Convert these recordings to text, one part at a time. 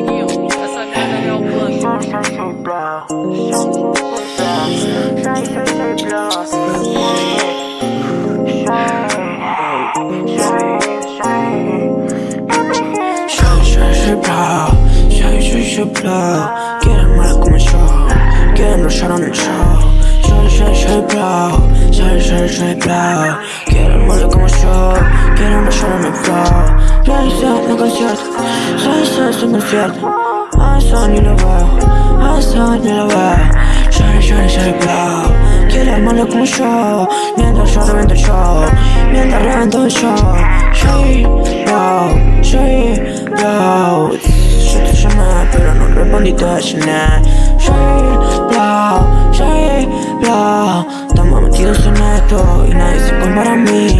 neguinho. Essa merda é o plano. Quieren más como yo Quieren brillar en el show Soy, soy, soy bro Soy, soy, soy bro Quieren más como yo Quieren brillar en el flow Realizar el concierto Realizar este concierto A eso ni lo veo A eso ni lo veo. Soy, soy, soy bro Quieren más como yo Mientras yo reviento el show Mientras reviento el show. Soy bro Soy bro Yo te llamé pero no respondiste a nada Soy bro Soy bro Estamos metidos en esto Y nadie se compara a mí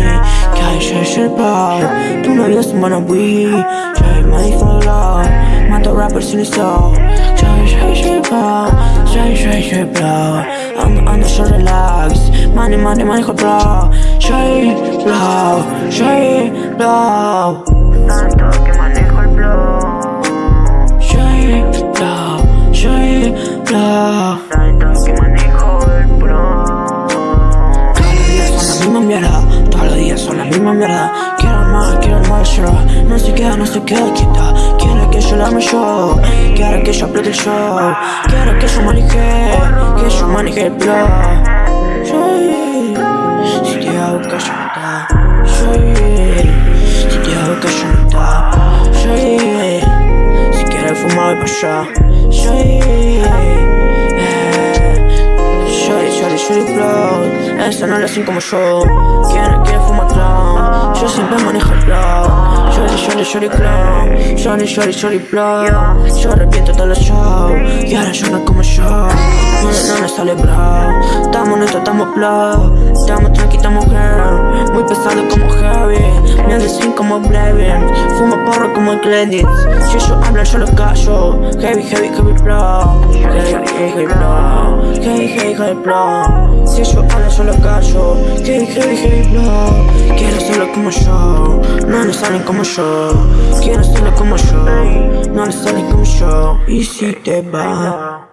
soy soy bro Tu novio es un wannabe Soy my follow Mato rappers sin eso Soy soy soy bro Soy soy soy bro Ando ando yo relax Money money manejo bro Soy bro Soy bro Tanto que manejo el flow Soy bro Soy bro Tanto que manejo el pro Todos los días son la misma mierda Días son la misma mierda. Quiero más, quiero más yo. No se queda, no se queda quieta. Quiere que yo la ame yo. Quiere que yo apriete el show Quiere que yo maneje Que yo maneje el flow. Soy Si te hago que yo no Soy Si te hago que yo no Soy Si quieres fumar voy pa' allá. Soy Shorty flow. Esa no la hacen como yo. Quiere, quiere fumar clown Yo siempre manejo el flow. Shorty, shorty, shorty clown. Shorty, shorty, shorty flow. Yo arrepiento todos los shows. Y ahora yo no como yo. No, no, no sale bro. Estamos netos, estamos flow. Estamos tranqui, estamos girl. Muy pesado como heavy Me sin como Blevin Fumo porro como Glendit Si ellos hablan yo los callo. Heavy, heavy, heavy flow Heavy, heavy, heavy flow Heavy, heavy, heavy flow Si ellos hablan yo los callo. Heavy, heavy, heavy flow Quiero serlo como yo. No le salen como yo. Quiero serlo como yo. No le salen como yo. Y si te va